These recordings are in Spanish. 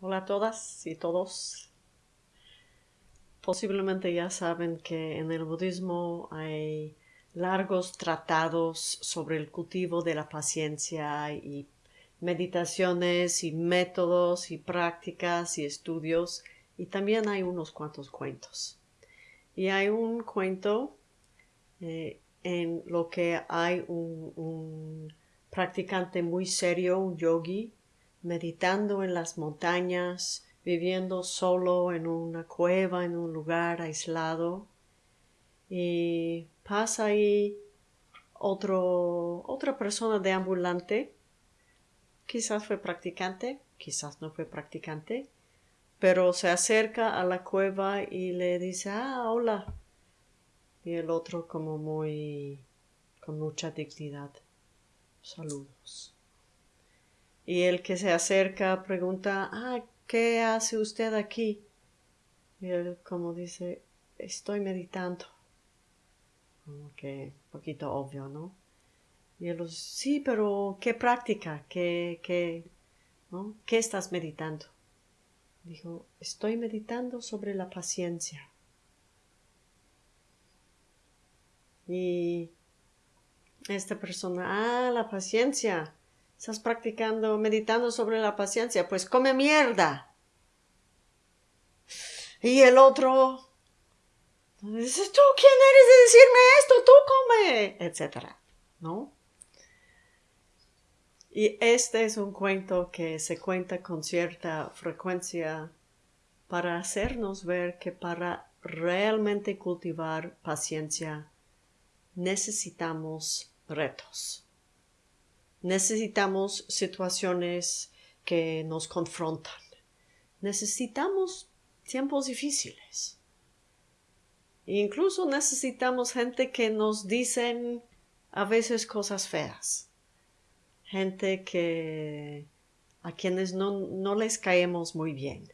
Hola a todas y todos. Posiblemente ya saben que en el budismo hay largos tratados sobre el cultivo de la paciencia y meditaciones y métodos y prácticas y estudios y también hay unos cuantos cuentos. Y hay un cuento eh, en lo que hay un, un practicante muy serio, un yogi, meditando en las montañas, viviendo solo en una cueva, en un lugar aislado. Y pasa ahí otro, otra persona de ambulante, quizás fue practicante, quizás no fue practicante, pero se acerca a la cueva y le dice, ah, hola. Y el otro como muy, con mucha dignidad, saludos. Y el que se acerca pregunta, ah, ¿qué hace usted aquí? Y él como dice, estoy meditando. Como que poquito obvio, ¿no? Y él dice, sí, pero ¿qué práctica? ¿Qué, qué, ¿no? ¿Qué estás meditando? Dijo, estoy meditando sobre la paciencia. Y esta persona, ah, la paciencia. Estás practicando, meditando sobre la paciencia, pues come mierda. Y el otro dice, ¿tú quién eres de decirme esto? Tú come, etcétera, ¿no? Y este es un cuento que se cuenta con cierta frecuencia para hacernos ver que para realmente cultivar paciencia necesitamos retos. Necesitamos situaciones que nos confrontan. Necesitamos tiempos difíciles. Incluso necesitamos gente que nos dicen a veces cosas feas. Gente que a quienes no, les caemos muy bien.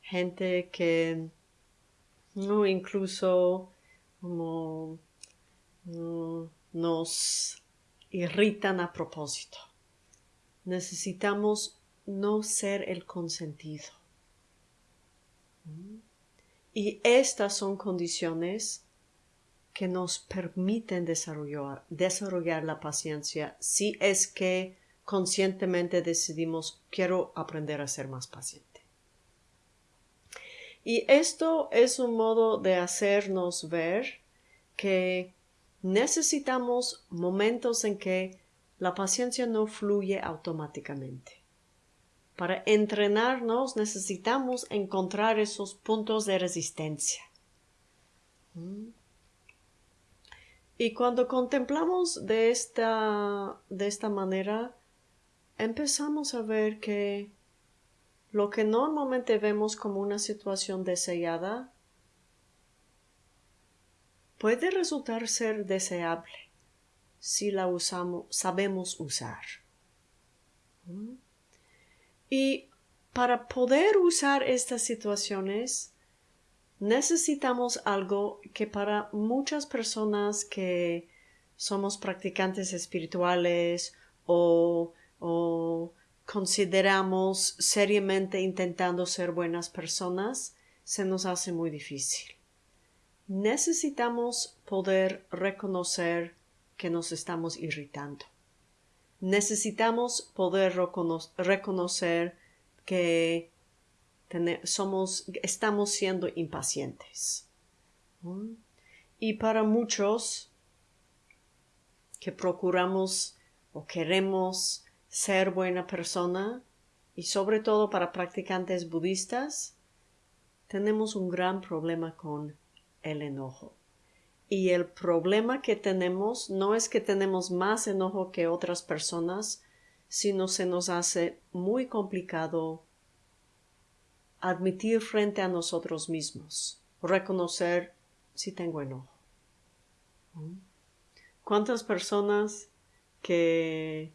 Gente que no incluso como nos irritan a propósito. Necesitamos no ser el consentido. Y estas son condiciones que nos permiten desarrollar, desarrollar la paciencia si es que conscientemente decidimos quiero aprender a ser más paciente. Y esto es un modo de hacernos ver que necesitamos momentos en que la paciencia no fluye automáticamente. Para entrenarnos necesitamos encontrar esos puntos de resistencia. ¿Mm? Y cuando contemplamos de esta, de esta manera, empezamos a ver que lo que normalmente vemos como una situación deseada puede resultar ser deseable si la usamos, sabemos usar. ¿Mm? Y para poder usar estas situaciones, necesitamos algo que para muchas personas que somos practicantes espirituales o, o consideramos seriamente intentando ser buenas personas, se nos hace muy difícil necesitamos poder reconocer que nos estamos irritando. Necesitamos poder reconocer que somos, estamos siendo impacientes. Y para muchos que procuramos o queremos ser buena persona, y sobre todo para practicantes budistas, tenemos un gran problema con el enojo. Y el problema que tenemos no es que tenemos más enojo que otras personas, sino se nos hace muy complicado admitir frente a nosotros mismos, reconocer si tengo enojo. ¿Cuántas personas que,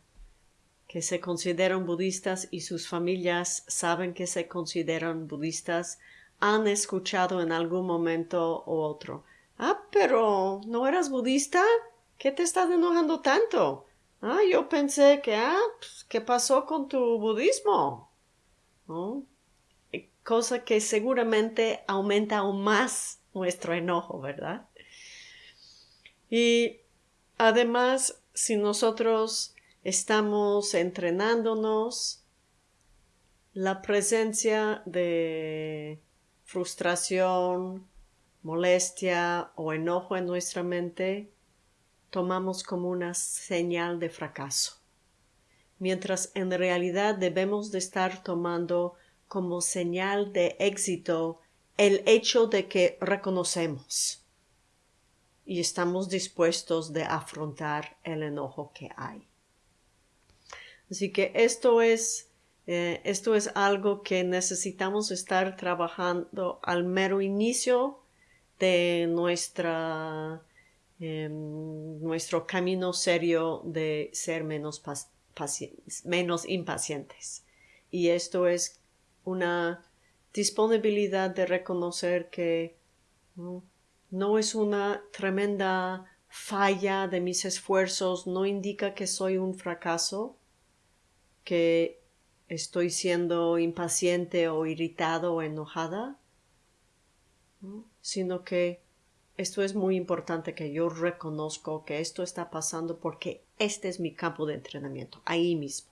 que se consideran budistas y sus familias saben que se consideran budistas han escuchado en algún momento u otro. Ah, pero ¿no eras budista? ¿Qué te estás enojando tanto? Ah, yo pensé que, ah, pues, ¿qué pasó con tu budismo? cosa que seguramente aumenta aún más nuestro enojo, ¿verdad? Y además, si nosotros estamos entrenándonos, la presencia de frustración, molestia o enojo en nuestra mente tomamos como una señal de fracaso, mientras en realidad debemos de estar tomando como señal de éxito el hecho de que reconocemos y estamos dispuestos de afrontar el enojo que hay. Así que esto es, eh, esto es algo que necesitamos estar trabajando al mero inicio de nuestra, em, nuestro camino serio de ser menos, menos impacientes. Y esto es una disponibilidad de reconocer que no es una tremenda falla de mis esfuerzos, no indica que soy un fracaso, que estoy siendo impaciente o irritado o enojada, sino que esto es muy importante que yo reconozco que esto está pasando porque este es mi campo de entrenamiento, ahí mismo.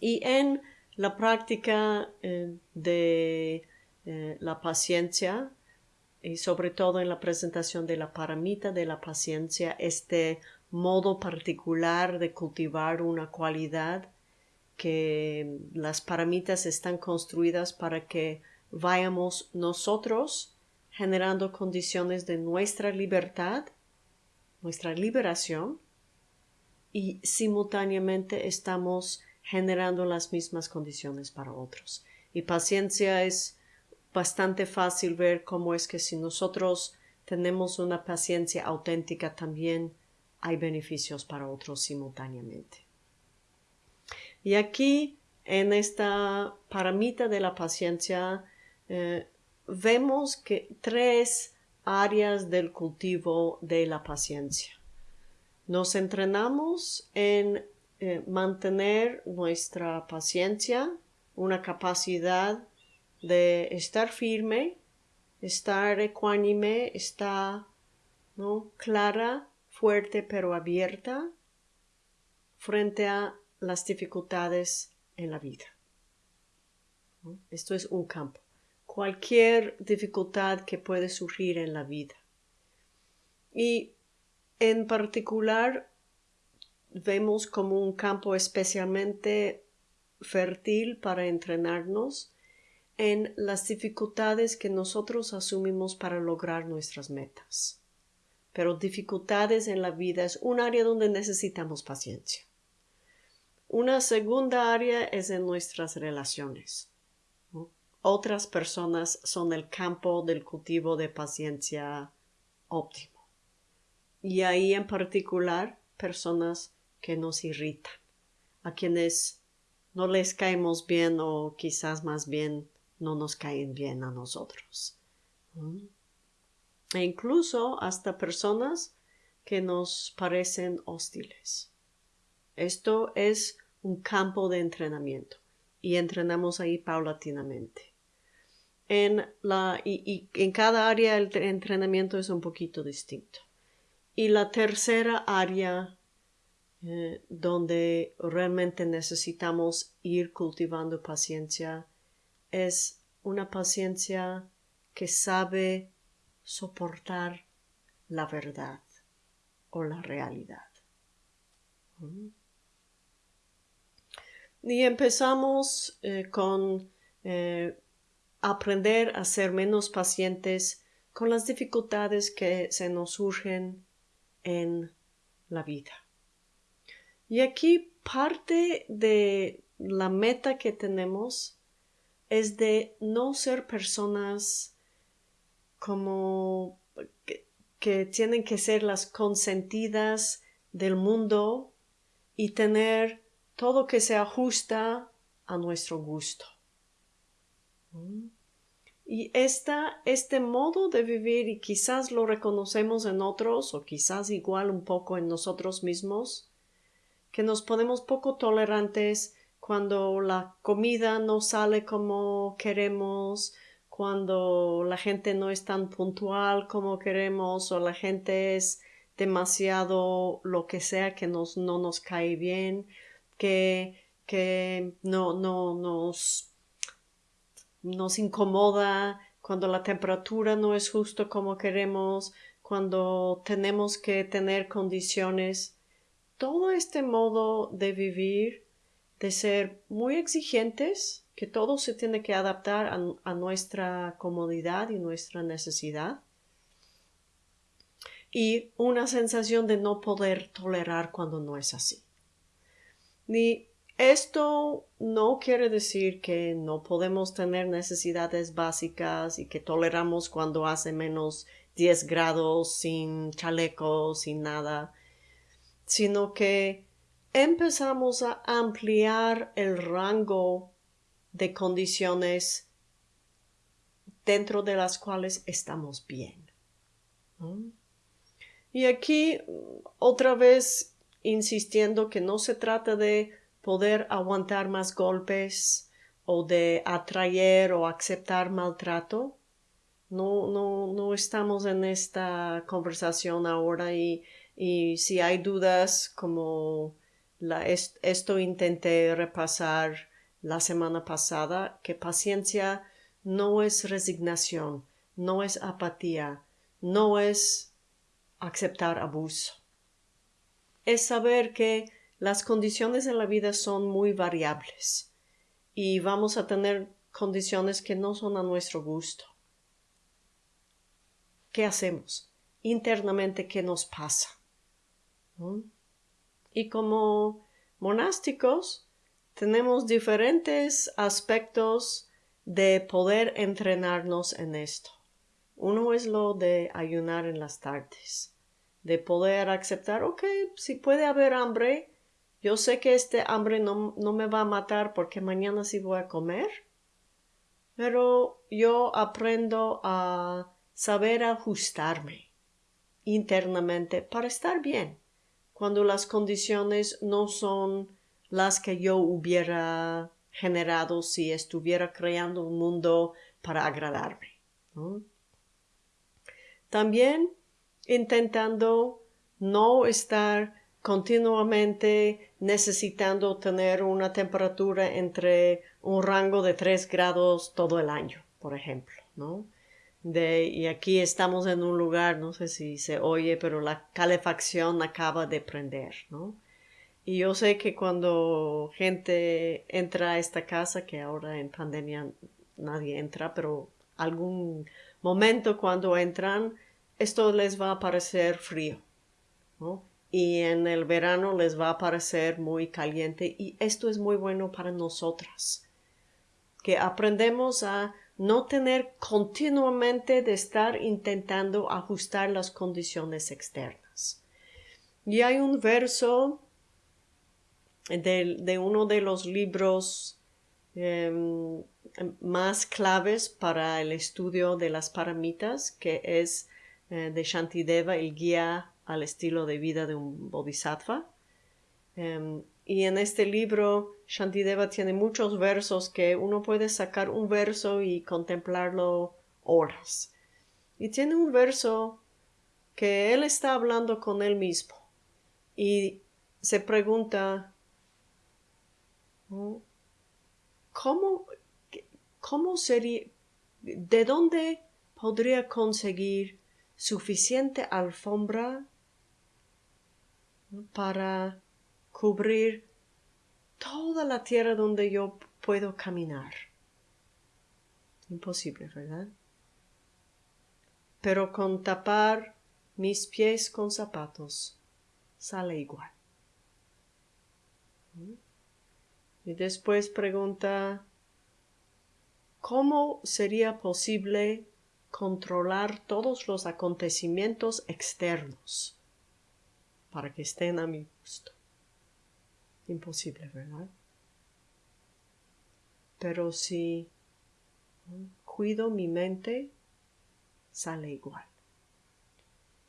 Y en la práctica eh, de eh, la paciencia y sobre todo en la presentación de la paramita de la paciencia, este modo particular de cultivar una cualidad que las paramitas están construidas para que vayamos nosotros generando condiciones de nuestra libertad, nuestra liberación, y simultáneamente estamos generando las mismas condiciones para otros. Y paciencia es bastante fácil ver cómo es que si nosotros tenemos una paciencia auténtica también hay beneficios para otros simultáneamente. Y aquí, en esta paramita de la paciencia, eh, vemos que tres áreas del cultivo de la paciencia. Nos entrenamos en eh, mantener nuestra paciencia, una capacidad de estar firme, estar ecuánime, estar ¿no? clara, fuerte pero abierta frente a las dificultades en la vida. Esto es un campo. Cualquier dificultad que puede surgir en la vida. Y en particular vemos como un campo especialmente fértil para entrenarnos en las dificultades que nosotros asumimos para lograr nuestras metas. Pero dificultades en la vida es un área donde necesitamos paciencia. Una segunda área es en nuestras relaciones. Otras personas son el campo del cultivo de paciencia óptimo. Y ahí en particular personas que nos irritan, a quienes no les caemos bien o quizás más bien no nos caen bien a nosotros. E incluso hasta personas que nos parecen hostiles. Esto es un campo de entrenamiento y entrenamos ahí paulatinamente. En la, y en cada área el entrenamiento es un poquito distinto. Y la tercera área eh, donde realmente necesitamos ir cultivando paciencia es una paciencia que sabe soportar la verdad o la realidad. Mm. Y empezamos eh, con eh, aprender a ser menos pacientes con las dificultades que se nos surgen en la vida. Y aquí parte de la meta que tenemos es de no ser personas como que, tienen que ser las consentidas del mundo y tener todo que se ajusta a nuestro gusto. Y esta, este modo de vivir, y quizás lo reconocemos en otros, o quizás igual un poco en nosotros mismos, que nos ponemos poco tolerantes cuando la comida no sale como queremos, cuando la gente no es tan puntual como queremos o la gente es demasiado lo que sea que nos, no nos cae bien, que, que no, no nos, nos incomoda, cuando la temperatura no es justo como queremos, cuando tenemos que tener condiciones. Todo este modo de vivir, de ser muy exigentes, que todo se tiene que adaptar a, nuestra comodidad y nuestra necesidad, y una sensación de no poder tolerar cuando no es así. Ni esto no quiere decir que no podemos tener necesidades básicas y que toleramos cuando hace menos 10 grados sin chaleco, sin nada, sino que empezamos a ampliar el rango de condiciones dentro de las cuales estamos bien. Y aquí otra vez insistiendo que no se trata de poder aguantar más golpes o de atraer o aceptar maltrato. No, no, no estamos en esta conversación ahora y, y si hay dudas como esto intenté repasar la semana pasada, que paciencia no es resignación, no es apatía, no es aceptar abuso. Es saber que las condiciones en la vida son muy variables y vamos a tener condiciones que no son a nuestro gusto. ¿Qué hacemos? Internamente, ¿qué nos pasa? Y como monásticos, tenemos diferentes aspectos de poder entrenarnos en esto. Uno es lo de ayunar en las tardes de poder aceptar, ok, si puede haber hambre, yo sé que este hambre no, no me va a matar porque mañana sí voy a comer, pero yo aprendo a saber ajustarme internamente para estar bien cuando las condiciones no son las que yo hubiera generado si estuviera creando un mundo para agradarme. También intentando no estar continuamente necesitando tener una temperatura entre un rango de 3 grados todo el año, por ejemplo, ¿no? De, y aquí estamos en un lugar, no sé si se oye, pero la calefacción acaba de prender. Y yo sé que cuando gente entra a esta casa, que ahora en pandemia nadie entra, pero algún momento cuando entran, esto les va a parecer frío, Y en el verano les va a parecer muy caliente y esto es muy bueno para nosotras, que aprendemos a no tener continuamente de estar intentando ajustar las condiciones externas. Y hay un verso de, uno de los libros em, más claves para el estudio de las paramitas, que es eh, de Shantideva, el guía al estilo de vida de un bodhisattva. Em, y en este libro, Shantideva tiene muchos versos que uno puede sacar un verso y contemplarlo horas. Y tiene un verso que él está hablando con él mismo y se pregunta, ¿cómo, cómo sería, de dónde podría conseguir suficiente alfombra para cubrir toda la tierra donde yo puedo caminar. Imposible, ¿verdad? Pero con tapar mis pies con zapatos sale igual. Y después pregunta, ¿cómo sería posible controlar todos los acontecimientos externos para que estén a mi gusto. Imposible, ¿verdad? Pero si cuido mi mente, sale igual.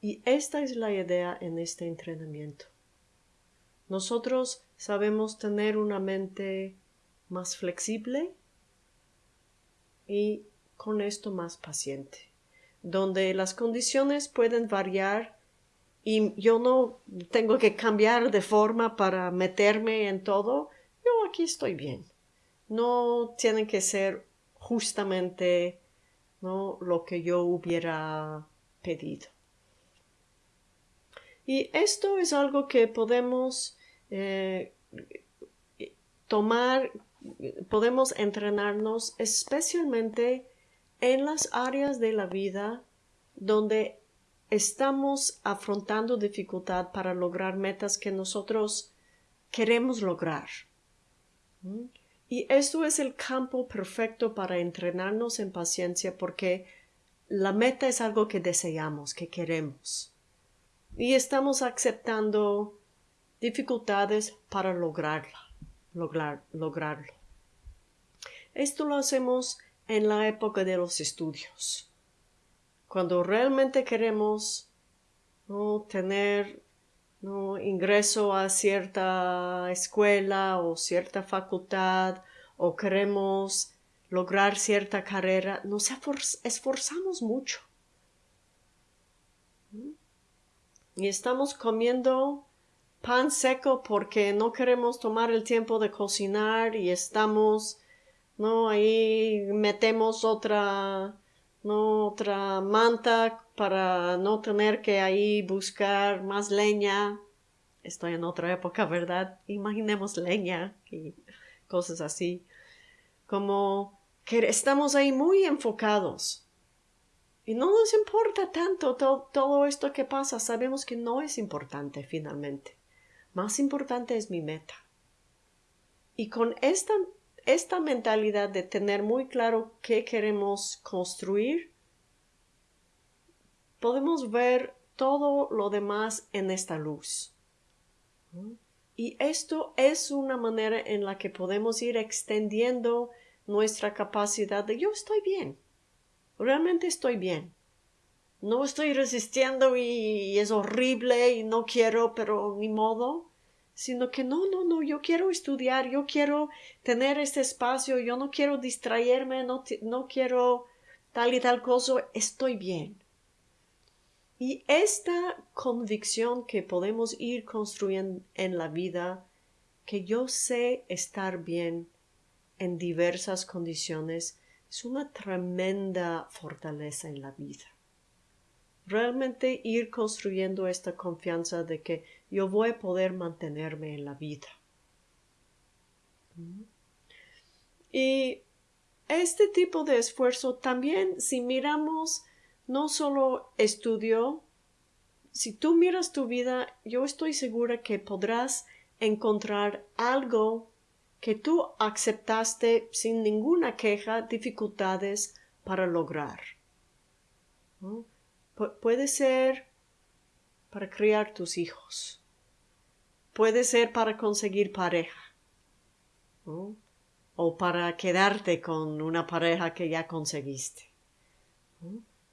Y esta es la idea en este entrenamiento. Nosotros sabemos tener una mente más flexible y con esto más paciente, donde las condiciones pueden variar y yo no tengo que cambiar de forma para meterme en todo, yo aquí estoy bien. No tienen que ser justamente lo que yo hubiera pedido. Y esto es algo que podemos eh, tomar, podemos entrenarnos especialmente en las áreas de la vida donde estamos afrontando dificultad para lograr metas que nosotros queremos lograr. ¿Mm? Y esto es el campo perfecto para entrenarnos en paciencia porque la meta es algo que deseamos, que queremos. Y estamos aceptando dificultades para lograrla, lograr, lograrlo. Esto lo hacemos en la época de los estudios cuando realmente queremos ¿no? tener ingreso a cierta escuela o cierta facultad o queremos lograr cierta carrera, nos esforzamos mucho. Y estamos comiendo pan seco porque no queremos tomar el tiempo de cocinar y estamos, ¿no? Ahí metemos otra no otra manta para no tener que ahí buscar más leña. Estoy en otra época, ¿verdad? Imaginemos leña y cosas así. Como que estamos ahí muy enfocados. Y no nos importa tanto todo, todo esto que pasa. Sabemos que no es importante finalmente. Más importante es mi meta. Y con esta esta mentalidad de tener muy claro qué queremos construir, podemos ver todo lo demás en esta luz. Y esto es una manera en la que podemos ir extendiendo nuestra capacidad de yo estoy bien, realmente estoy bien. No estoy resistiendo y es horrible y no quiero, pero ni modo sino que no, no, no, yo quiero estudiar, yo quiero tener este espacio, yo no quiero distraerme, no, no quiero tal y tal cosa, estoy bien. Y esta convicción que podemos ir construyendo en la vida, que yo sé estar bien en diversas condiciones, es una tremenda fortaleza en la vida realmente ir construyendo esta confianza de que yo voy a poder mantenerme en la vida. Y este tipo de esfuerzo también, si miramos no solo estudio, si tú miras tu vida, yo estoy segura que podrás encontrar algo que tú aceptaste sin ninguna queja, dificultades para lograr puede ser para criar tus hijos. Puede ser para conseguir pareja. O para quedarte con una pareja que ya conseguiste.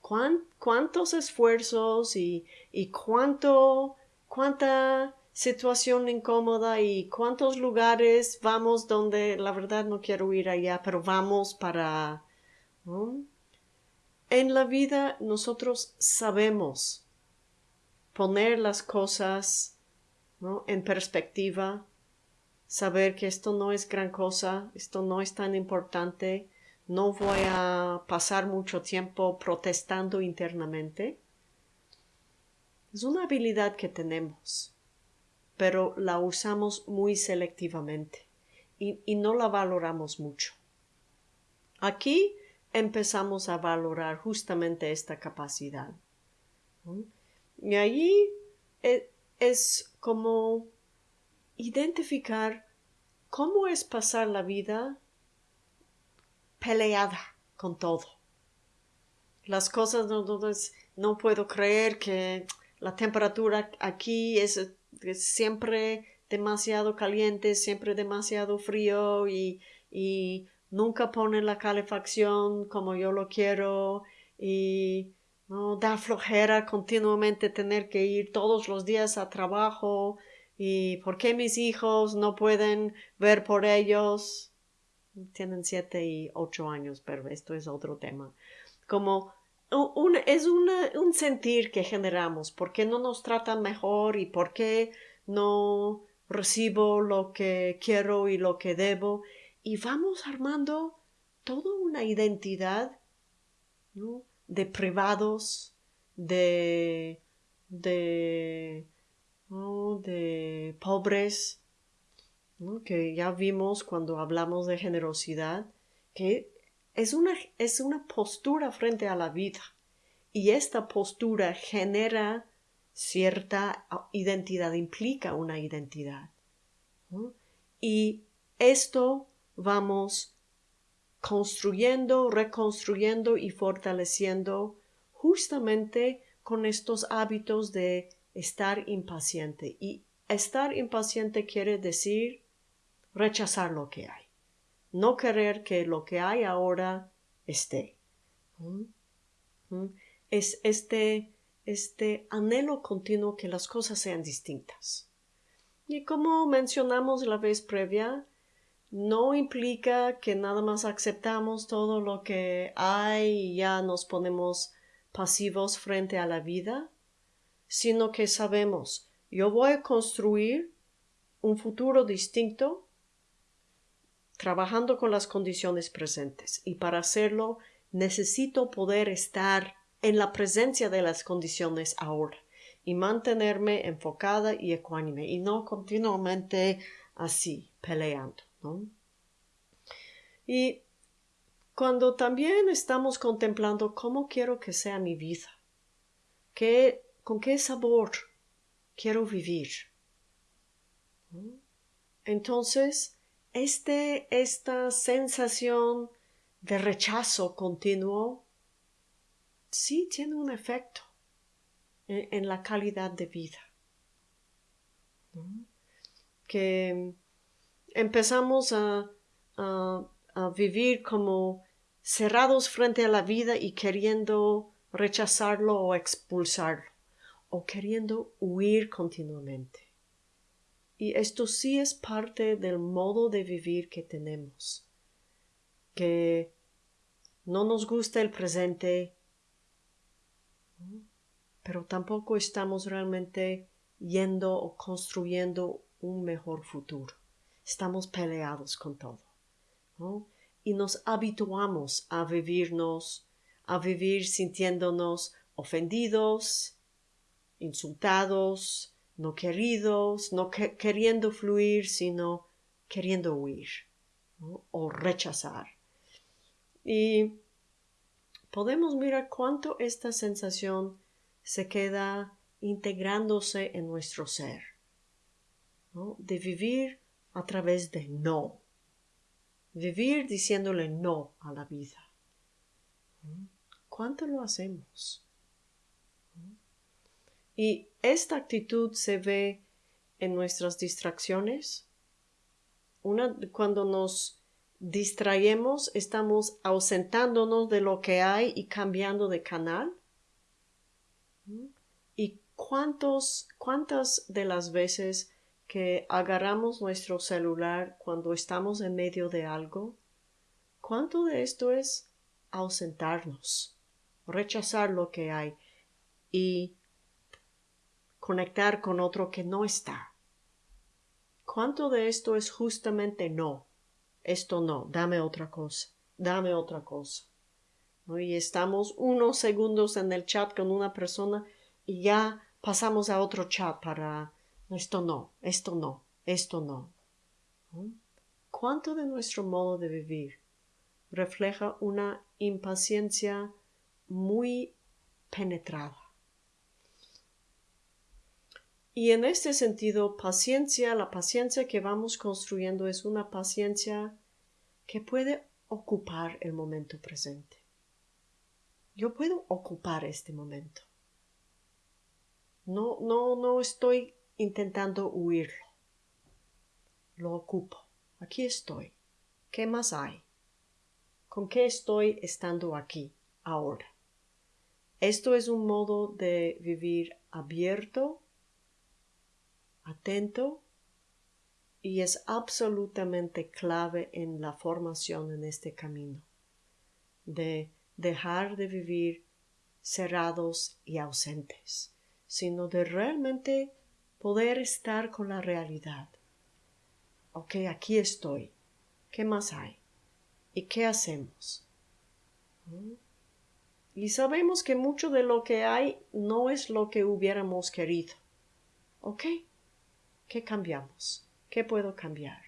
¿Cuántos esfuerzos y, y cuánto, cuánta situación incómoda y cuántos lugares vamos donde la verdad no quiero ir allá, pero vamos para en la vida nosotros sabemos poner las cosas en perspectiva, saber que esto no es gran cosa, esto no es tan importante, no voy a pasar mucho tiempo protestando internamente. Es una habilidad que tenemos, pero la usamos muy selectivamente y, no la valoramos mucho. Aquí empezamos a valorar justamente esta capacidad. Y allí e, es como identificar cómo es pasar la vida peleada con todo. Las cosas no, no, puedo creer que la temperatura aquí es, siempre demasiado caliente, siempre demasiado frío y, y nunca pone la calefacción como yo lo quiero y no da flojera continuamente tener que ir todos los días a trabajo y por qué mis hijos no pueden ver por ellos tienen siete y ocho años, pero esto es otro tema. Como es un sentir que generamos, ¿por qué no nos tratan mejor y por qué no recibo lo que quiero y lo que debo? Y vamos armando toda una identidad de privados, de, de pobres, que ya vimos cuando hablamos de generosidad, que es una, es una postura frente a la vida y esta postura genera cierta identidad, implica una identidad. Y esto vamos construyendo, reconstruyendo y fortaleciendo justamente con estos hábitos de estar impaciente. Y estar impaciente quiere decir rechazar lo que hay, no querer que lo que hay ahora esté. Es este, este anhelo continuo que las cosas sean distintas. Y como mencionamos la vez previa, no implica que nada más aceptamos todo lo que hay y ya nos ponemos pasivos frente a la vida, sino que sabemos, yo voy a construir un futuro distinto trabajando con las condiciones presentes y para hacerlo necesito poder estar en la presencia de las condiciones ahora y mantenerme enfocada y ecuánime y no continuamente así peleando. Y cuando también estamos contemplando cómo quiero que sea mi vida, qué, con qué sabor quiero vivir. Entonces, este, esta sensación de rechazo continuo sí tiene un efecto en, la calidad de vida. Que empezamos a, vivir como cerrados frente a la vida y queriendo rechazarlo o expulsarlo, o queriendo huir continuamente. Y esto sí es parte del modo de vivir que tenemos, que no nos gusta el presente, pero tampoco estamos realmente yendo o construyendo un mejor futuro estamos peleados con todo. Y nos habituamos a vivirnos, a vivir sintiéndonos ofendidos, insultados, no queridos, no queriendo fluir, sino queriendo huir o rechazar. Y podemos mirar cuánto esta sensación se queda integrándose en nuestro ser, de vivir a través de no. Vivir diciéndole no a la vida. ¿Cuánto lo hacemos? Y esta actitud se ve en nuestras distracciones. Una, cuando nos distraemos, estamos ausentándonos de lo que hay y cambiando de canal. ¿Y cuántos, cuántas de las veces que agarramos nuestro celular cuando estamos en medio de algo, ¿cuánto de esto es ausentarnos, rechazar lo que hay y conectar con otro que no está? ¿Cuánto de esto es justamente no? Esto no, dame otra cosa, dame otra cosa. Y estamos unos segundos en el chat con una persona y ya pasamos a otro chat para esto no, esto no, esto no. ¿Cuánto de nuestro modo de vivir refleja una impaciencia muy penetrada? Y en este sentido, paciencia, la paciencia que vamos construyendo es una paciencia que puede ocupar el momento presente. Yo puedo ocupar este momento. No, no, no estoy intentando huirlo. Lo ocupo. Aquí estoy. ¿Qué más hay? ¿Con qué estoy estando aquí, ahora? Esto es un modo de vivir abierto, atento y es absolutamente clave en la formación en este camino de dejar de vivir cerrados y ausentes, sino de realmente poder estar con la realidad. Ok, aquí estoy. ¿Qué más hay? ¿Y qué hacemos? ¿Mm? Y sabemos que mucho de lo que hay no es lo que hubiéramos querido. ¿Ok? ¿Qué cambiamos? ¿Qué puedo cambiar?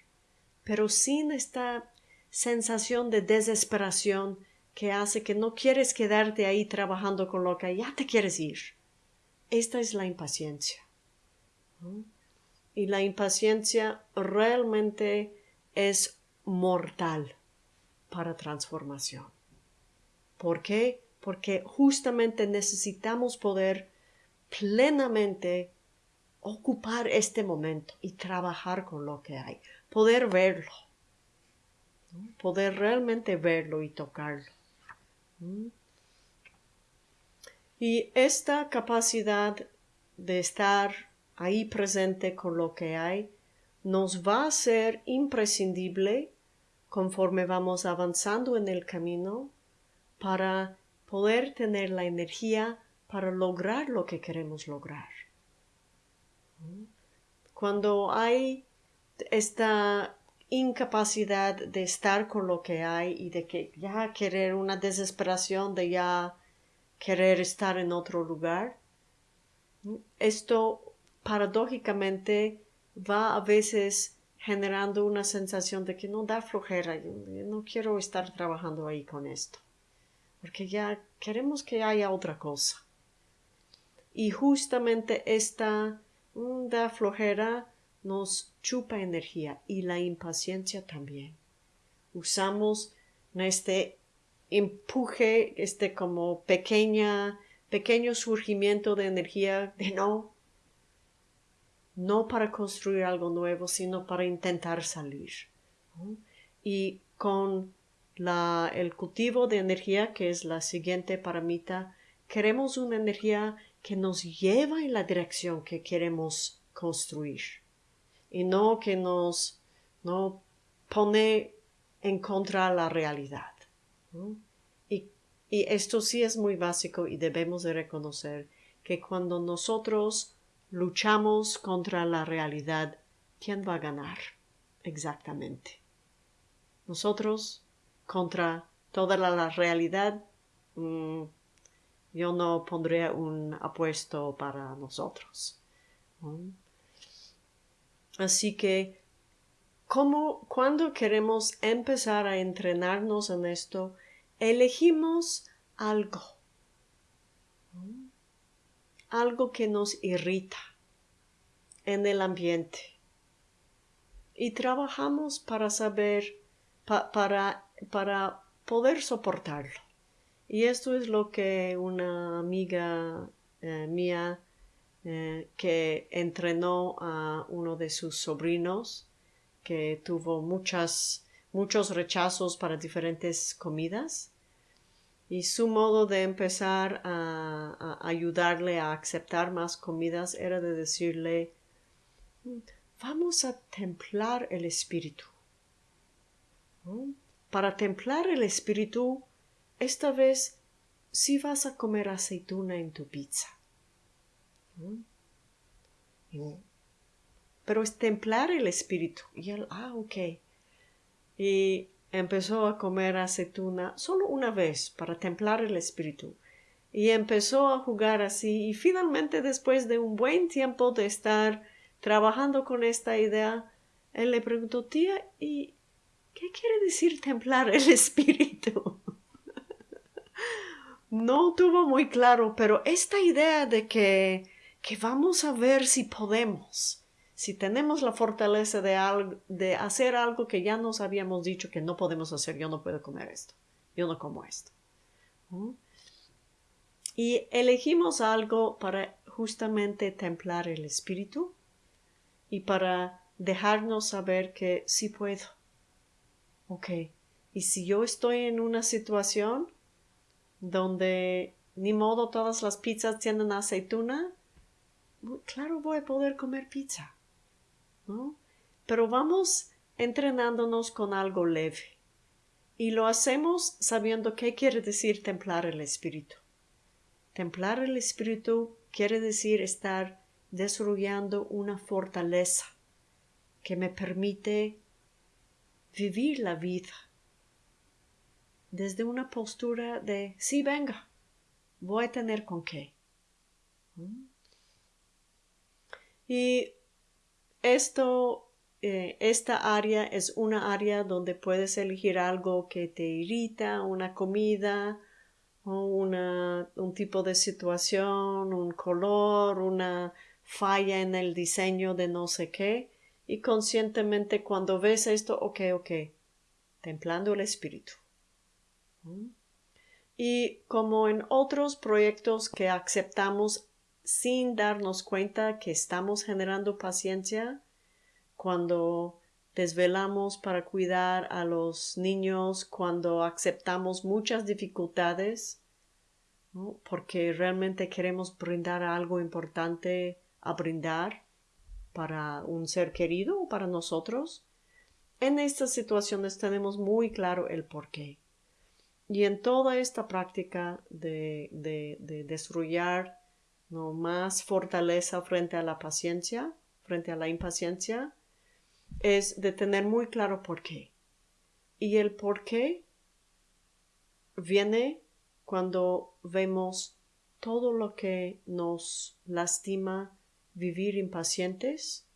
Pero sin esta sensación de desesperación que hace que no quieres quedarte ahí trabajando con lo que ya te quieres ir. Esta es la impaciencia. Y la impaciencia realmente es mortal para transformación. ¿Por qué? Porque justamente necesitamos poder plenamente ocupar este momento y trabajar con lo que hay, poder verlo, poder realmente verlo y tocarlo. Y esta capacidad de estar ahí presente con lo que hay nos va a ser imprescindible conforme vamos avanzando en el camino para poder tener la energía para lograr lo que queremos lograr. Cuando hay esta incapacidad de estar con lo que hay y de que ya querer una desesperación de ya querer estar en otro lugar, esto paradójicamente va a veces generando una sensación de que no da flojera, no quiero estar trabajando ahí con esto, porque ya queremos que haya otra cosa. Y justamente esta da flojera nos chupa energía y la impaciencia también. Usamos este empuje, este como pequeña, pequeño surgimiento de energía de no, no para construir algo nuevo, sino para intentar salir. Y con la, el cultivo de energía, que es la siguiente paramita, queremos una energía que nos lleva en la dirección que queremos construir y no que nos no pone en contra la realidad. Y, y esto sí es muy básico y debemos de reconocer que cuando nosotros luchamos contra la realidad, ¿quién va a ganar? Exactamente. Nosotros contra toda la, realidad, mm, yo no pondría un apuesto para nosotros. Así que, ¿cómo, cuando queremos empezar a entrenarnos en esto, elegimos algo, algo que nos irrita en el ambiente y trabajamos para saber, para, para poder soportarlo. Y esto es lo que una amiga eh, mía eh, que entrenó a uno de sus sobrinos que tuvo muchas, muchos rechazos para diferentes comidas y su modo de empezar a, ayudarle a aceptar más comidas era de decirle vamos a templar el espíritu. Para templar el espíritu, esta vez sí vas a comer aceituna en tu pizza. Pero es templar el espíritu. Y él, ah, ok. Y empezó a comer aceituna solo una vez para templar el espíritu. Y empezó a jugar así. Y finalmente, después de un buen tiempo de estar trabajando con esta idea, él le preguntó, tía, ¿y qué quiere decir templar el espíritu? No tuvo muy claro, pero esta idea de que que vamos a ver si podemos, si tenemos la fortaleza de, de hacer algo que ya nos habíamos dicho que no podemos hacer, yo no puedo comer esto, yo no como esto. Y elegimos algo para justamente templar el espíritu y para dejarnos saber que sí puedo. Ok, y si yo estoy en una situación donde ni modo todas las pizzas tienen aceituna, claro voy a poder comer pizza. ¿no? pero vamos entrenándonos con algo leve. Y lo hacemos sabiendo qué quiere decir templar el espíritu. Templar el espíritu quiere decir estar desarrollando una fortaleza que me permite vivir la vida desde una postura de sí venga, voy a tener con qué. Y esto, eh, esta área es una área donde puedes elegir algo que te irrita, una comida, o una, un tipo de situación, un color, una falla en el diseño de no sé qué, y conscientemente cuando ves esto, ok, ok, templando el espíritu. Y como en otros proyectos que aceptamos sin darnos cuenta que estamos generando paciencia cuando desvelamos para cuidar a los niños, cuando aceptamos muchas dificultades, porque realmente queremos brindar algo importante a brindar para un ser querido o para nosotros. En estas situaciones tenemos muy claro el porqué. Y en toda esta práctica de, de, de desarrollar ¿no? más fortaleza frente a la paciencia, frente a la impaciencia, es de tener muy claro por qué. Y el por qué viene cuando vemos todo lo que nos lastima vivir impacientes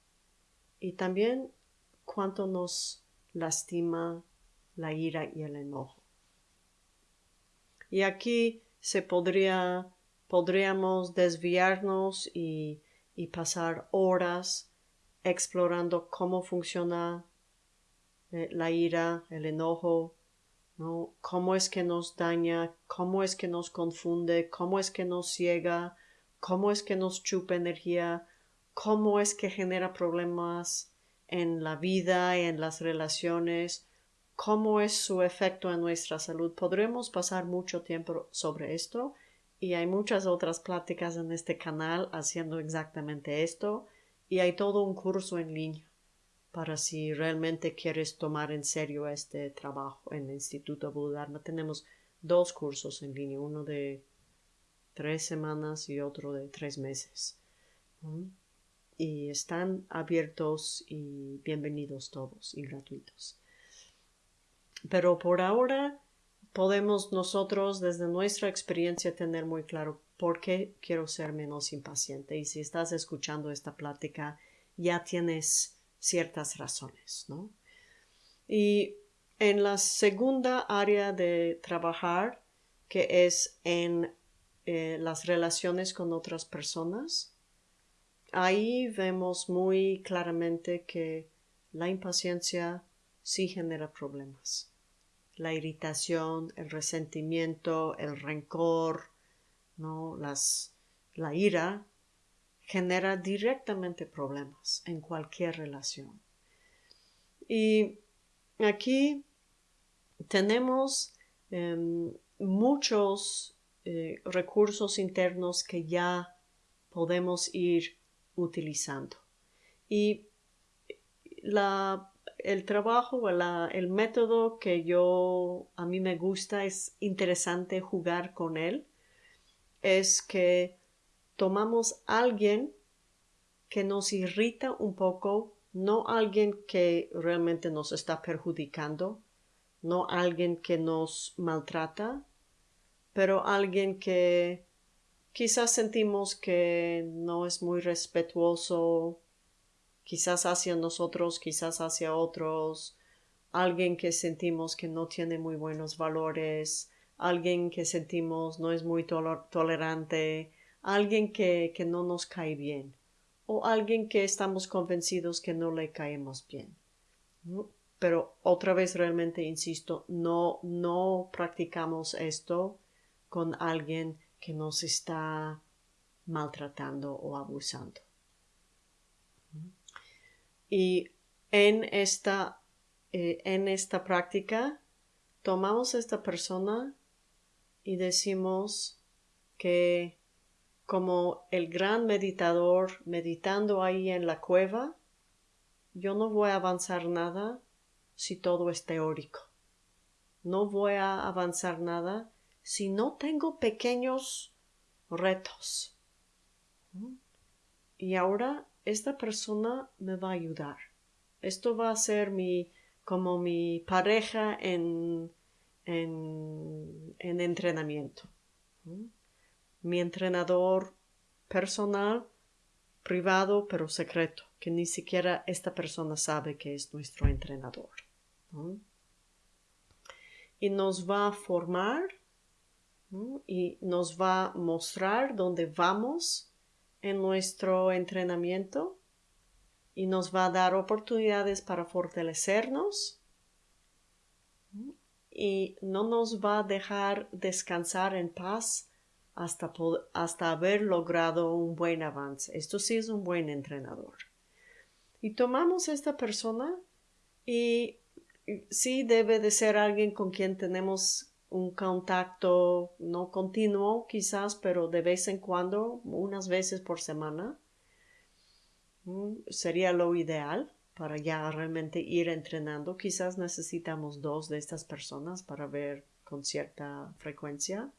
y también cuánto nos lastima la ira y el enojo. Y aquí se podría podríamos desviarnos y, pasar horas explorando cómo funciona eh, la ira, el enojo, ¿no? cómo es que nos daña, cómo es que nos confunde, cómo es que nos ciega, cómo es que nos chupa energía, cómo es que genera problemas en la vida en las relaciones, cómo es su efecto en nuestra salud. Podremos pasar mucho tiempo sobre esto y hay muchas otras pláticas en este canal haciendo exactamente esto y hay todo un curso en línea para si realmente quieres tomar en serio este trabajo en el Instituto Budharma. Tenemos dos cursos en línea, uno de tres semanas y otro de tres meses. Y están abiertos y bienvenidos todos y gratuitos. Pero por ahora podemos nosotros desde nuestra experiencia tener muy claro por qué quiero ser menos impaciente. Y si estás escuchando esta plática, ya tienes ciertas razones, ¿no? Y en la segunda área de trabajar, que es en eh, las relaciones con otras personas, ahí vemos muy claramente que la impaciencia sí genera problemas la irritación, el resentimiento, el rencor, ¿no? Las, la ira genera directamente problemas en cualquier relación. Y aquí tenemos em, muchos eh, recursos internos que ya podemos ir utilizando. Y la el trabajo, el método que yo a mí me gusta, es interesante jugar con él, es que tomamos alguien que nos irrita un poco, no alguien que realmente nos está perjudicando, no alguien que nos maltrata, pero alguien que quizás sentimos que no es muy respetuoso quizás hacia nosotros, quizás hacia otros, alguien que sentimos que no tiene muy buenos valores, alguien que sentimos no es muy tolerante, alguien que, que no nos cae bien, o alguien que estamos convencidos que no le caemos bien. Pero otra vez realmente insisto, no, no practicamos esto con alguien que nos está maltratando o abusando. Y en esta, eh, en esta práctica tomamos a esta persona y decimos que como el gran meditador meditando ahí en la cueva, yo no voy a avanzar nada si todo es teórico. No voy a avanzar nada si no tengo pequeños retos. Y ahora esta persona me va a ayudar. Esto va a ser mi como mi pareja en, en, entrenamiento. Mi entrenador personal, privado, pero secreto, que ni siquiera esta persona sabe que es nuestro entrenador. Y nos va a formar y nos va a mostrar dónde vamos en nuestro entrenamiento y nos va a dar oportunidades para fortalecernos y no nos va a dejar descansar en paz hasta, hasta haber logrado un buen avance. Esto sí es un buen entrenador. Y tomamos esta persona y sí debe de ser alguien con quien tenemos un contacto no continuo quizás, pero de vez en cuando, unas veces por semana sería lo ideal para ya realmente ir entrenando. Quizás necesitamos dos de estas personas para ver con cierta frecuencia.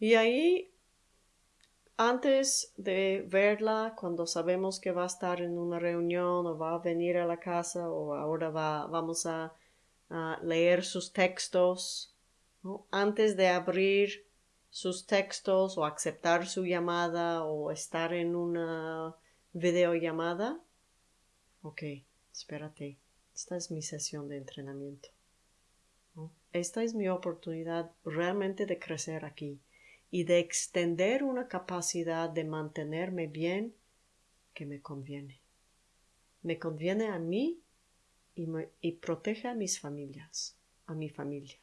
Y ahí, antes de verla, cuando sabemos que va a estar en una reunión o va a venir a la casa o ahora va, vamos a, leer sus textos, antes de abrir sus textos o aceptar su llamada o estar en una videollamada. Ok, espérate. Esta es mi sesión de entrenamiento. Esta es mi oportunidad realmente de crecer aquí y de extender una capacidad de mantenerme bien que me conviene. Me conviene a mí y, protege a mis familias, a mi familia.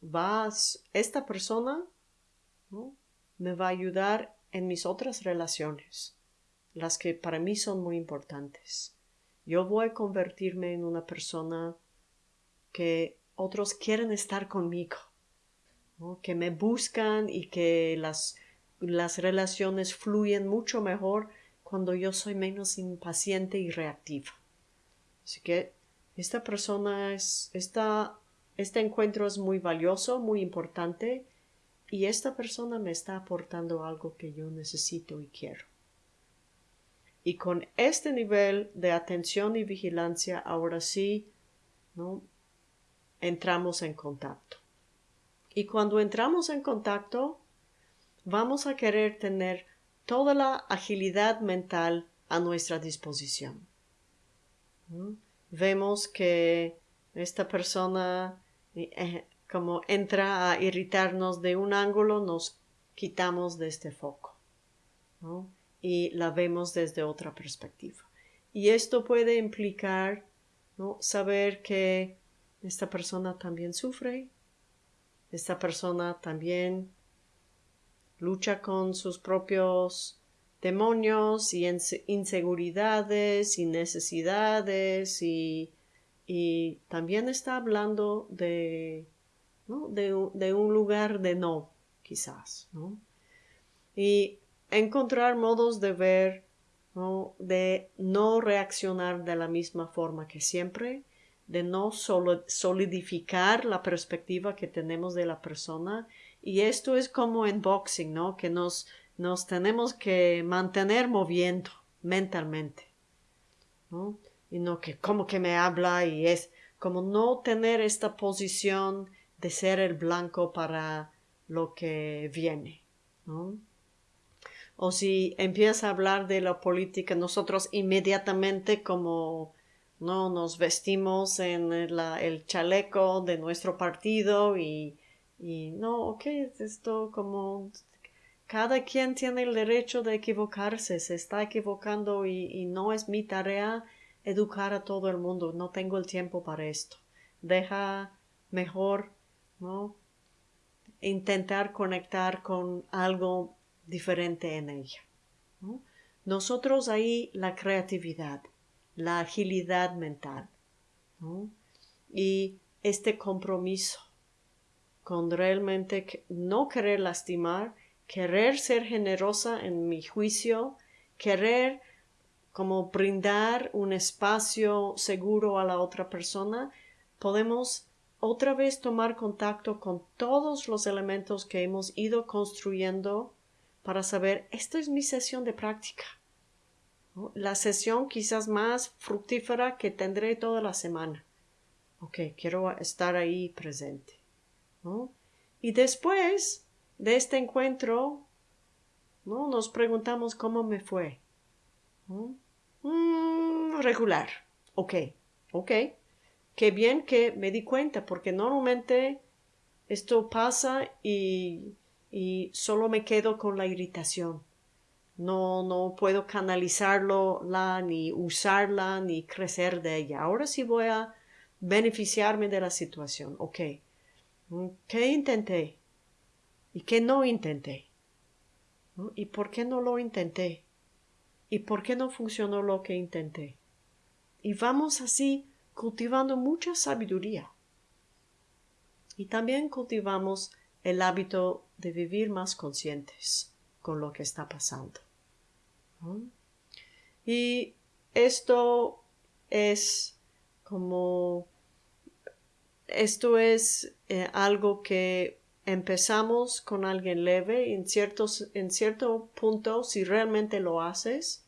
Vas, esta persona me va a ayudar en mis otras relaciones, las que para mí son muy importantes. Yo voy a convertirme en una persona que otros quieren estar conmigo, que me buscan y que las, las relaciones fluyen mucho mejor cuando yo soy menos impaciente y reactiva. Así que esta persona es, esta este encuentro es muy valioso, muy importante y esta persona me está aportando algo que yo necesito y quiero. Y con este nivel de atención y vigilancia, ahora sí, ¿no? entramos en contacto. Y cuando entramos en contacto, vamos a querer tener toda la agilidad mental a nuestra disposición. Vemos que esta persona eh, como entra a irritarnos de un ángulo, nos quitamos de este foco y la vemos desde otra perspectiva. Y esto puede implicar saber que esta persona también sufre, esta persona también lucha con sus propios demonios y inseguridades y necesidades y y también está hablando de, de, un lugar de no, quizás, ¿no? Y encontrar modos de ver, de no reaccionar de la misma forma que siempre, de no solidificar la perspectiva que tenemos de la persona. Y esto es como en boxing, ¿no? Que nos, nos tenemos que mantener moviendo mentalmente, ¿no? y no que como que me habla y es como no tener esta posición de ser el blanco para lo que viene, ¿no? O si empieza a hablar de la política, nosotros inmediatamente como no nos vestimos en el chaleco de nuestro partido y, y no, ok, esto como cada quien tiene el derecho de equivocarse, se está equivocando y, y no es mi tarea educar a todo el mundo, no tengo el tiempo para esto. Deja mejor, ¿no? Intentar conectar con algo diferente en ella. Nosotros ahí la creatividad, la agilidad mental y este compromiso con realmente no querer lastimar, querer ser generosa en mi juicio, querer como brindar un espacio seguro a la otra persona, podemos otra vez tomar contacto con todos los elementos que hemos ido construyendo para saber, esta es mi sesión de práctica. La sesión quizás más fructífera que tendré toda la semana. Ok, quiero estar ahí presente. Y después de este encuentro, ¿no? nos preguntamos cómo me fue. Mm, regular. Ok, ok qué bien que me di cuenta, porque normalmente esto pasa y, y solo me quedo con la irritación. No, no puedo canalizarlo, la, ni usarla, ni crecer de ella. Ahora sí voy a beneficiarme de la situación. Ok. ¿Qué intenté? ¿Y qué no intenté? ¿Y por qué no lo intenté? ¿Y por qué no funcionó lo que intenté? Y vamos así cultivando mucha sabiduría. Y también cultivamos el hábito de vivir más conscientes con lo que está pasando. Y esto es como esto es eh, algo que empezamos con alguien leve en ciertos en cierto punto si realmente lo haces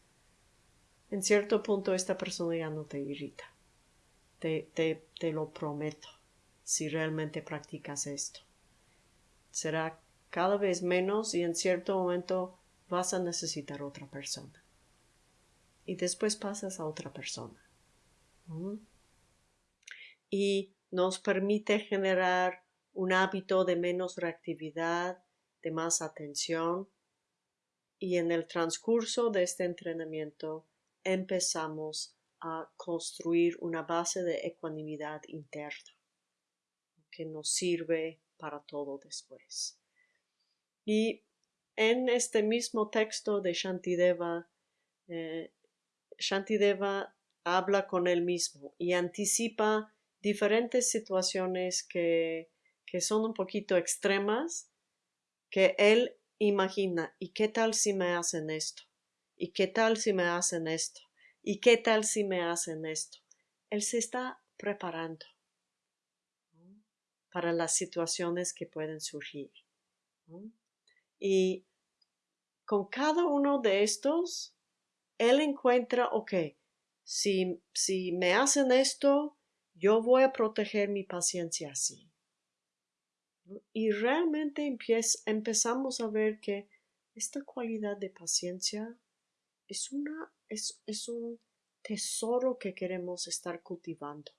en cierto punto esta persona ya no te irrita te, te, lo prometo, si realmente practicas esto. Será cada vez menos y en cierto momento vas a necesitar otra persona. Y después pasas a otra persona. Y nos permite generar un hábito de menos reactividad, de más atención. Y en el transcurso de este entrenamiento empezamos a construir una base de ecuanimidad interna que nos sirve para todo después. Y en este mismo texto de Shantideva, eh, Shantideva habla con él mismo y anticipa diferentes situaciones que, que son un poquito extremas, que él imagina, ¿y qué tal si me hacen esto? ¿Y qué tal si me hacen esto? ¿Y qué tal si me hacen esto? Él se está preparando para las situaciones que pueden surgir. Y con cada uno de estos, él encuentra, ok, si, si me hacen esto, yo voy a proteger mi paciencia así. Y realmente empezamos a ver que esta cualidad de paciencia es, una, es, es un tesoro que queremos estar cultivando.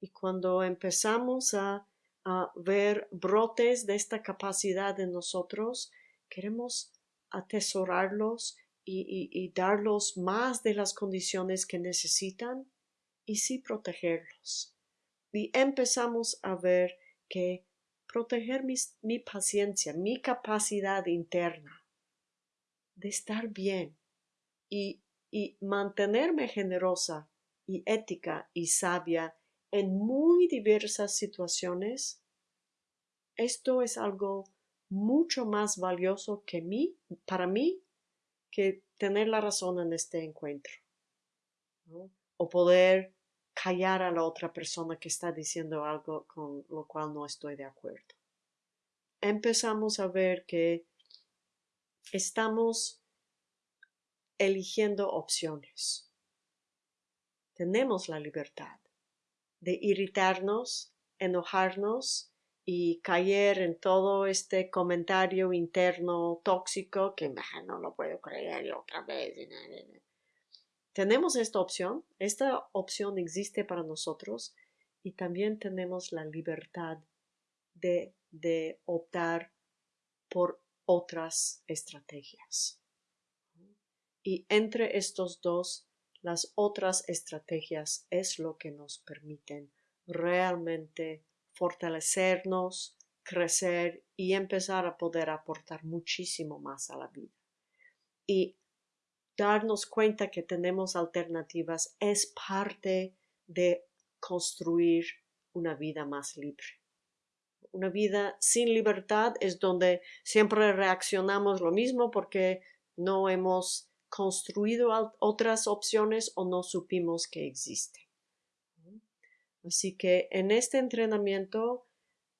Y cuando empezamos a, a ver brotes de esta capacidad en nosotros, queremos atesorarlos y, y, darlos más de las condiciones que necesitan y sí protegerlos. Y empezamos a ver que proteger mi paciencia, mi capacidad interna de estar bien, y, y mantenerme generosa y ética y sabia en muy diversas situaciones, esto es algo mucho más valioso que mí, para mí, que tener la razón en este encuentro. O poder callar a la otra persona que está diciendo algo con lo cual no estoy de acuerdo. Empezamos a ver que estamos eligiendo opciones. Tenemos la libertad de irritarnos, enojarnos y caer en todo este comentario interno tóxico que no lo puedo creer otra vez. Tenemos esta opción, esta opción existe para nosotros y también tenemos la libertad de, optar por otras estrategias. Y entre estos dos, las otras estrategias es lo que nos permiten realmente fortalecernos, crecer y empezar a poder aportar muchísimo más a la vida. Y darnos cuenta que tenemos alternativas es parte de construir una vida más libre. Una vida sin libertad es donde siempre reaccionamos lo mismo porque no hemos construido otras opciones o no supimos que existen. Así que en este entrenamiento,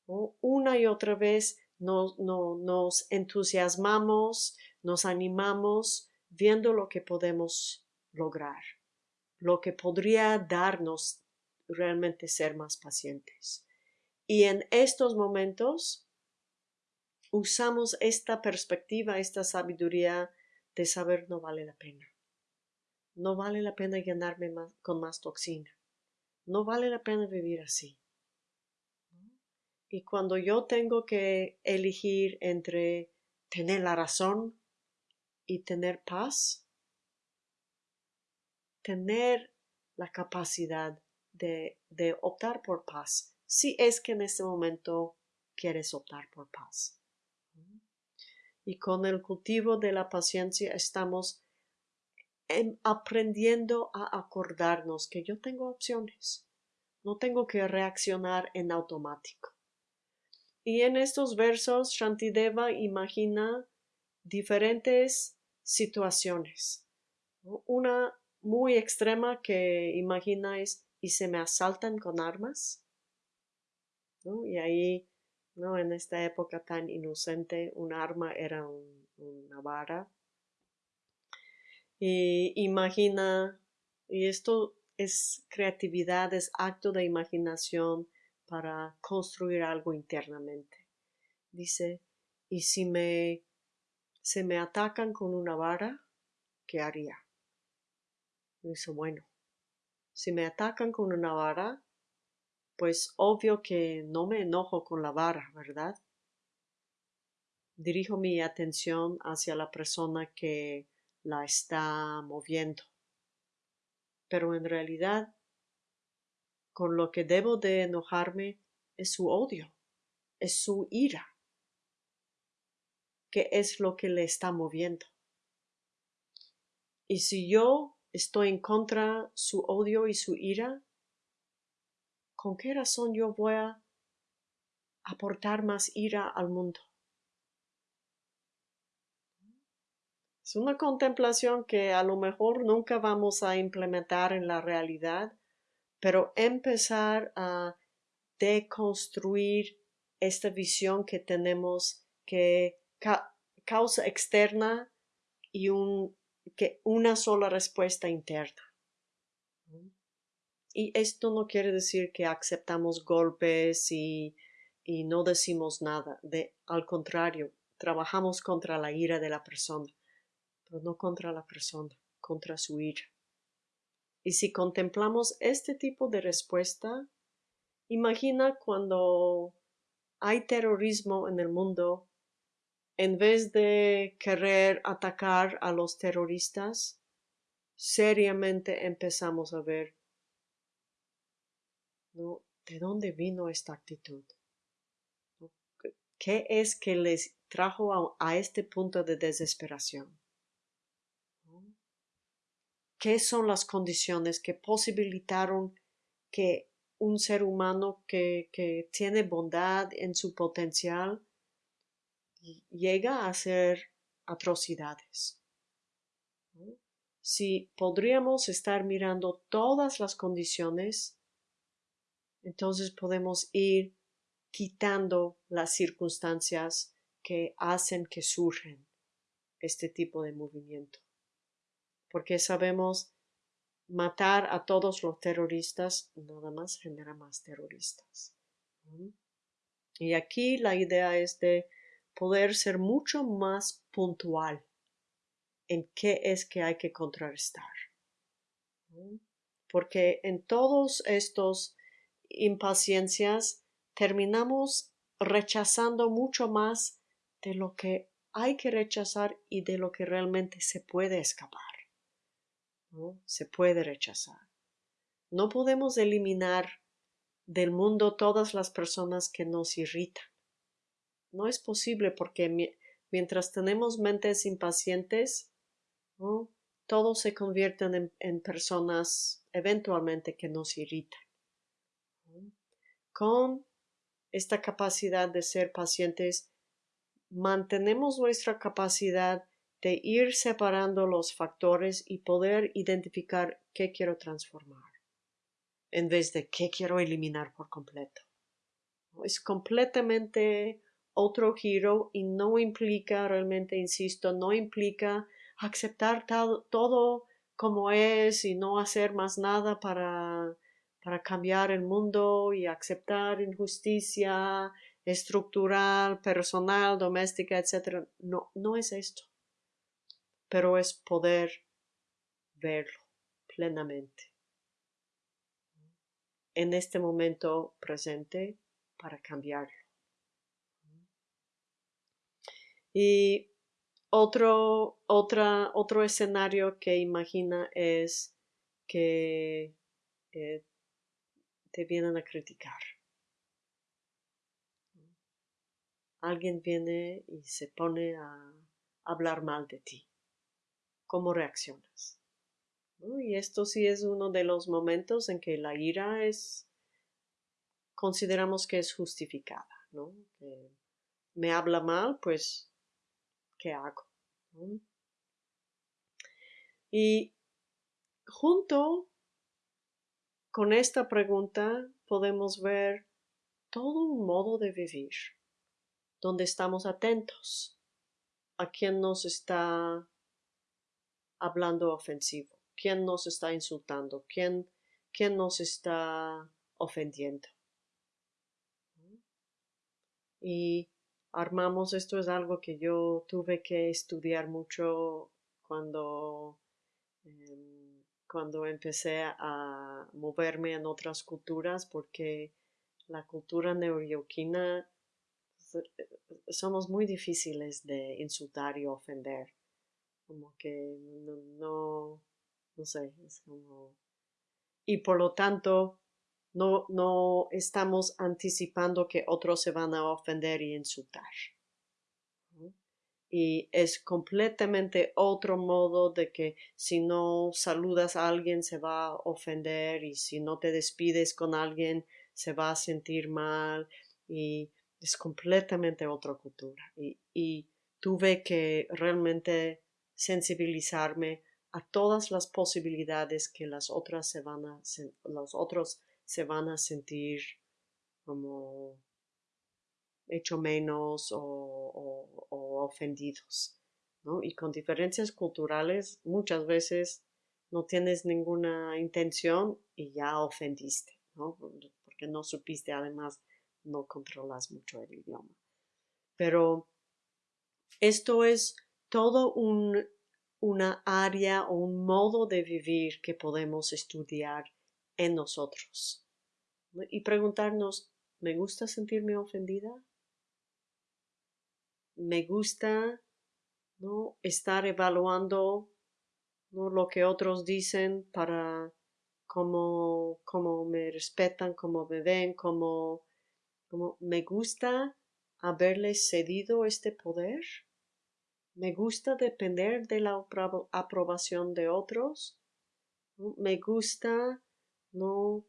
una y otra vez nos, nos entusiasmamos, nos animamos viendo lo que podemos lograr, lo que podría darnos realmente ser más pacientes. Y en estos momentos usamos esta perspectiva, esta sabiduría de saber no vale la pena. No vale la pena llenarme con más toxina. No vale la pena vivir así. Y cuando yo tengo que elegir entre tener la razón y tener paz, tener la capacidad de, optar por paz, si es que en este momento quieres optar por paz. Y con el cultivo de la paciencia estamos aprendiendo a acordarnos que yo tengo opciones. No tengo que reaccionar en automático. Y en estos versos, Shantideva imagina diferentes situaciones. Una muy extrema que imagina es, ¿y se me asaltan con armas? Y ahí, ¿no? En esta época tan inocente, un arma era una vara. Y imagina, y esto es creatividad, es acto de imaginación para construir algo internamente. Dice, ¿y si me se me atacan con una vara, qué haría? Dice, bueno, si me atacan con una vara, pues obvio que no me enojo con la vara, ¿verdad? Dirijo mi atención hacia la persona que la está moviendo. Pero en realidad, con lo que debo de enojarme es su odio, es su ira, que es lo que le está moviendo. Y si yo estoy en contra su odio y su ira, ¿con qué razón yo voy a aportar más ira al mundo? Es una contemplación que a lo mejor nunca vamos a implementar en la realidad, pero empezar a deconstruir esta visión que tenemos que causa externa y un, que una sola respuesta interna. Y esto no quiere decir que aceptamos golpes y, y no decimos nada. De, al contrario, trabajamos contra la ira de la persona, pero no contra la persona, contra su ira. Y si contemplamos este tipo de respuesta, imagina cuando hay terrorismo en el mundo, en vez de querer atacar a los terroristas, seriamente empezamos a ver ¿De dónde vino esta actitud? ¿Qué es que les trajo a, este punto de desesperación? ¿Qué son las condiciones que posibilitaron que un ser humano que, tiene bondad en su potencial llega a hacer atrocidades? Si podríamos estar mirando todas las condiciones entonces podemos ir quitando las circunstancias que hacen que surgen este tipo de movimiento. Porque sabemos matar a todos los terroristas nada más genera más terroristas. Y aquí la idea es de poder ser mucho más puntual en qué es que hay que contrarrestar. Porque en todos estos impaciencias, terminamos rechazando mucho más de lo que hay que rechazar y de lo que realmente se puede escapar. ¿no? Se puede rechazar. No podemos eliminar del mundo todas las personas que nos irritan. No es posible porque mientras tenemos mentes impacientes, todos se convierten en, personas eventualmente que nos irritan con esta capacidad de ser pacientes, mantenemos nuestra capacidad de ir separando los factores y poder identificar qué quiero transformar en vez de qué quiero eliminar por completo. Es completamente otro giro y no implica, realmente insisto, no implica aceptar todo como es y no hacer más nada para, para cambiar el mundo y aceptar injusticia estructural, personal, doméstica, etc. No, no es esto, pero es poder verlo plenamente en este momento presente para cambiarlo. Y otro, otra, otro escenario que imagina es que eh, te vienen a criticar. Alguien viene y se pone a hablar mal de ti. ¿Cómo reaccionas? Y esto sí es uno de los momentos en que la ira es, consideramos que es justificada, ¿no? me habla mal, pues, ¿qué hago? Y junto con esta pregunta podemos ver todo un modo de vivir, donde estamos atentos a quién nos está hablando ofensivo quién nos está insultando, quién, quién nos está ofendiendo. Y armamos, esto es algo que yo tuve que estudiar mucho cuando, em, cuando empecé a moverme en otras culturas, porque la cultura neoyorquina somos muy difíciles de insultar y ofender. Como que no no sé, es como... Y por lo tanto, no, no estamos anticipando que otros se van a ofender y insultar. Y es completamente otro modo de que si no saludas a alguien se va a ofender y si no te despides con alguien se va a sentir mal y es completamente otra cultura. Y, tuve que realmente sensibilizarme a todas las posibilidades que las otras se van a, los otros se van a sentir como hecho menos o, ofendidos. ¿no? Y con diferencias culturales muchas veces no tienes ninguna intención y ya ofendiste, ¿no? porque no supiste, además no controlas mucho el idioma. Pero esto es todo un una área o un modo de vivir que podemos estudiar en nosotros. Y preguntarnos, ¿me gusta sentirme ofendida? ¿Me gusta ¿no? estar evaluando ¿no? lo que otros dicen para cómo, cómo me respetan, cómo me ven, cómo, cómo me gusta haberles cedido este poder? Me gusta depender de la aprobación de otros. Me gusta, no,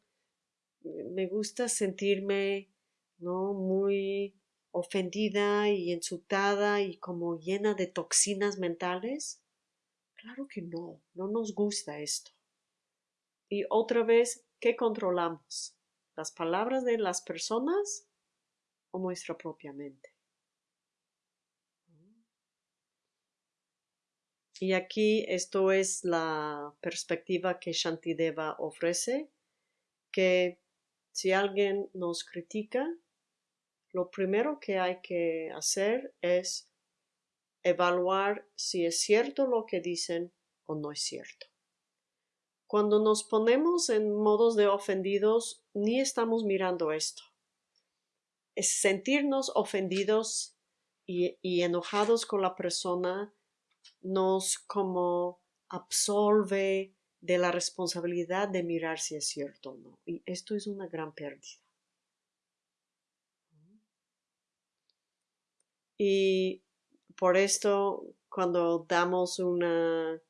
me gusta sentirme, no, muy ofendida y insultada y como llena de toxinas mentales. Claro que no, no nos gusta esto. Y otra vez, ¿qué controlamos? ¿Las palabras de las personas o nuestra propia mente? Y aquí esto es la perspectiva que Shantideva ofrece, que si alguien nos critica, lo primero que hay que hacer es evaluar si es cierto lo que dicen o no es cierto. Cuando nos ponemos en modos de ofendidos, ni estamos mirando esto. Es sentirnos ofendidos y, y enojados con la persona nos como absolve de la responsabilidad de mirar si es cierto o no. Y esto es una gran pérdida. Y por esto, cuando damos una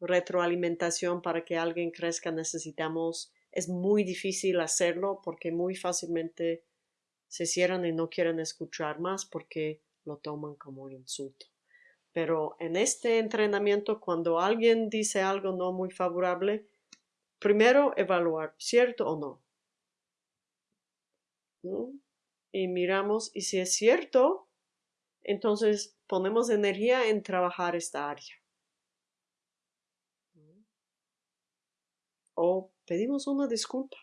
retroalimentación para que alguien crezca, necesitamos, es muy difícil hacerlo porque muy fácilmente se cierran y no quieren escuchar más porque lo toman como un insulto Pero en este entrenamiento, cuando alguien dice algo no muy favorable, primero evaluar, ¿cierto o no? Y miramos, y si es cierto, entonces ponemos energía en trabajar esta área. O pedimos una disculpa.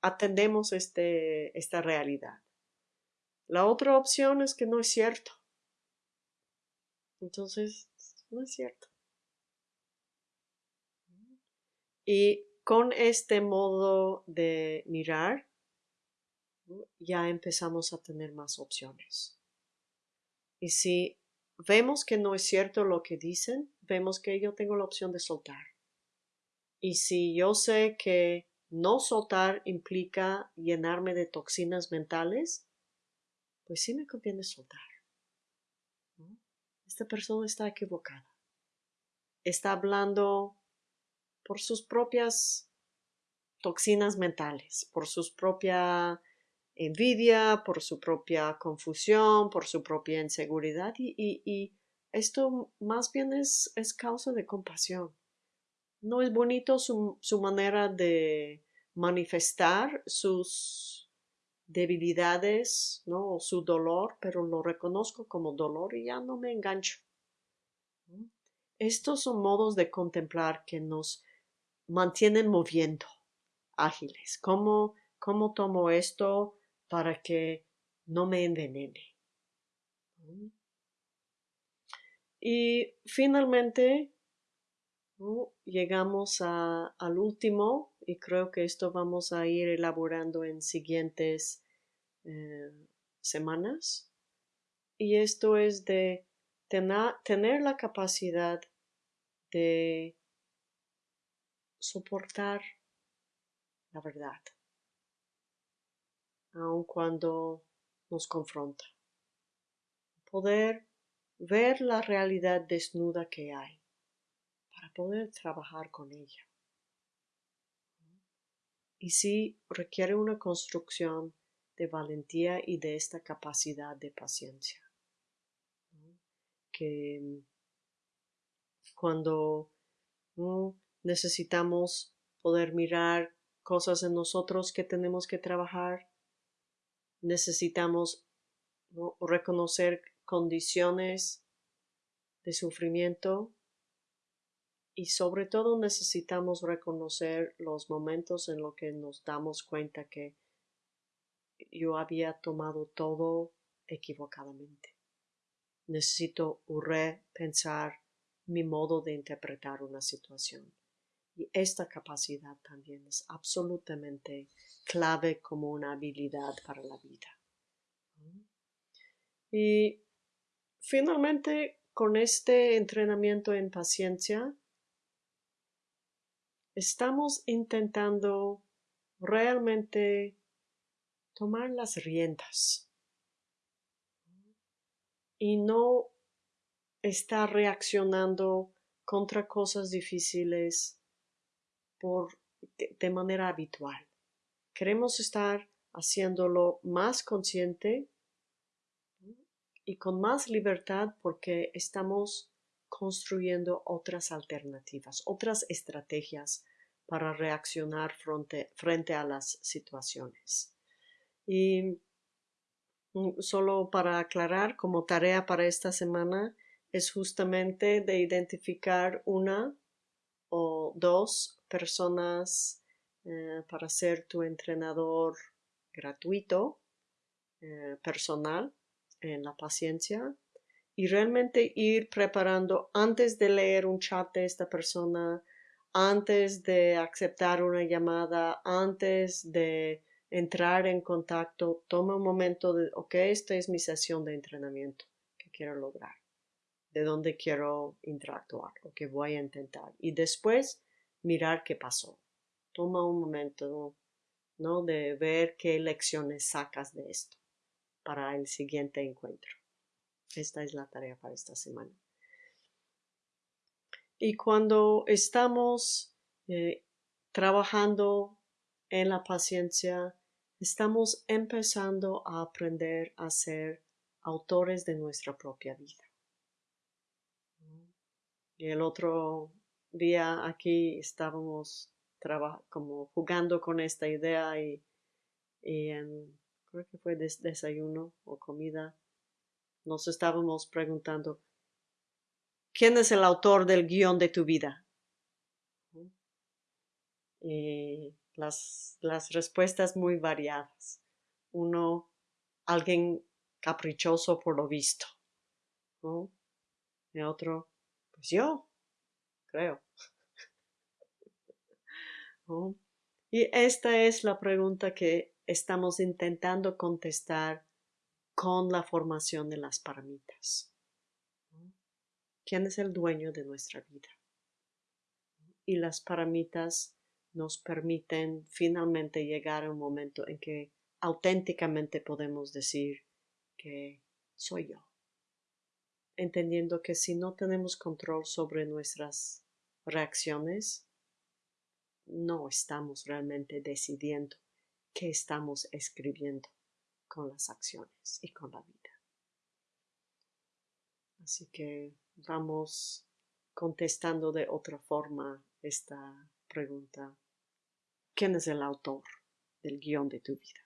Atendemos este, esta realidad. La otra opción es que no es cierto. Entonces, no es cierto. Y con este modo de mirar, ya empezamos a tener más opciones. Y si vemos que no es cierto lo que dicen, vemos que yo tengo la opción de soltar. Y si yo sé que no soltar implica llenarme de toxinas mentales, pues sí me conviene soltar esta persona está equivocada. Está hablando por sus propias toxinas mentales, por su propia envidia, por su propia confusión, por su propia inseguridad y, esto más bien es, causa de compasión. No es bonito su manera de manifestar sus debilidades, ¿no? O su dolor, pero lo reconozco como dolor y ya no me engancho. Estos son modos de contemplar que nos mantienen moviendo, ágiles. ¿Cómo, cómo tomo esto para que no me envenene? Y finalmente llegamos al último y creo que esto vamos a ir elaborando en siguientes eh, semanas. Y esto es de tener la capacidad de soportar la verdad, aun cuando nos confronta. Poder ver la realidad desnuda que hay poder trabajar con ella. Y si requiere una construcción de valentía y de esta capacidad de paciencia. Que mm, cuando necesitamos poder mirar cosas en nosotros que tenemos que trabajar, necesitamos reconocer condiciones de sufrimiento y sobre todo necesitamos reconocer los momentos en los que nos damos cuenta que yo había tomado todo equivocadamente. Necesito repensar mi modo de interpretar una situación. Y esta capacidad también es absolutamente clave como una habilidad para la vida. Y finalmente, con este entrenamiento en paciencia, estamos intentando realmente tomar las riendas y no estar reaccionando contra cosas difíciles por, de, manera habitual. Queremos estar haciéndolo más consciente y con más libertad porque estamos construyendo otras alternativas, otras estrategias para reaccionar frente a las situaciones. Y mm, solo para aclarar, como tarea para esta semana, es justamente de identificar una o dos personas eh, para ser tu entrenador gratuito, eh, personal, en la paciencia y realmente ir preparando antes de leer un chat de esta persona, antes de aceptar una llamada, antes de entrar en contacto, toma un momento de, ok, esta es mi sesión de entrenamiento que quiero lograr, de dónde quiero interactuar, lo que voy a intentar. Y después mirar qué pasó. Toma un momento, ¿no? De ver qué lecciones sacas de esto para el siguiente encuentro. Esta es la tarea para esta semana. Y cuando estamos eh, trabajando en la paciencia, estamos empezando a aprender a ser autores de nuestra propia vida. Y el otro día aquí estábamos como jugando con esta idea y, en, creo que fue desayuno o comida, nos estábamos preguntando, ¿quién es el autor del guion de tu vida? Y las, las respuestas muy variadas. Uno, alguien caprichoso por lo visto. Y otro, pues yo, creo. Y esta es la pregunta que estamos intentando contestar con la formación de las paramitas. ¿Quién es el dueño de nuestra vida? Y las paramitas nos permiten finalmente llegar a un momento en que auténticamente podemos decir que soy yo. Entendiendo que si no tenemos control sobre nuestras reacciones, no estamos realmente decidiendo qué estamos escribiendo con las acciones y con la vida. Así que vamos contestando de otra forma esta pregunta. ¿Quién es el autor del guion de tu vida?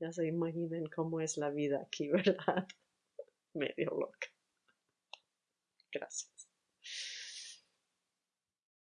Ya se imaginen cómo es la vida aquí, ¿verdad? Medio loca. Gracias.